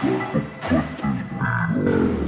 Motherfuckers be on.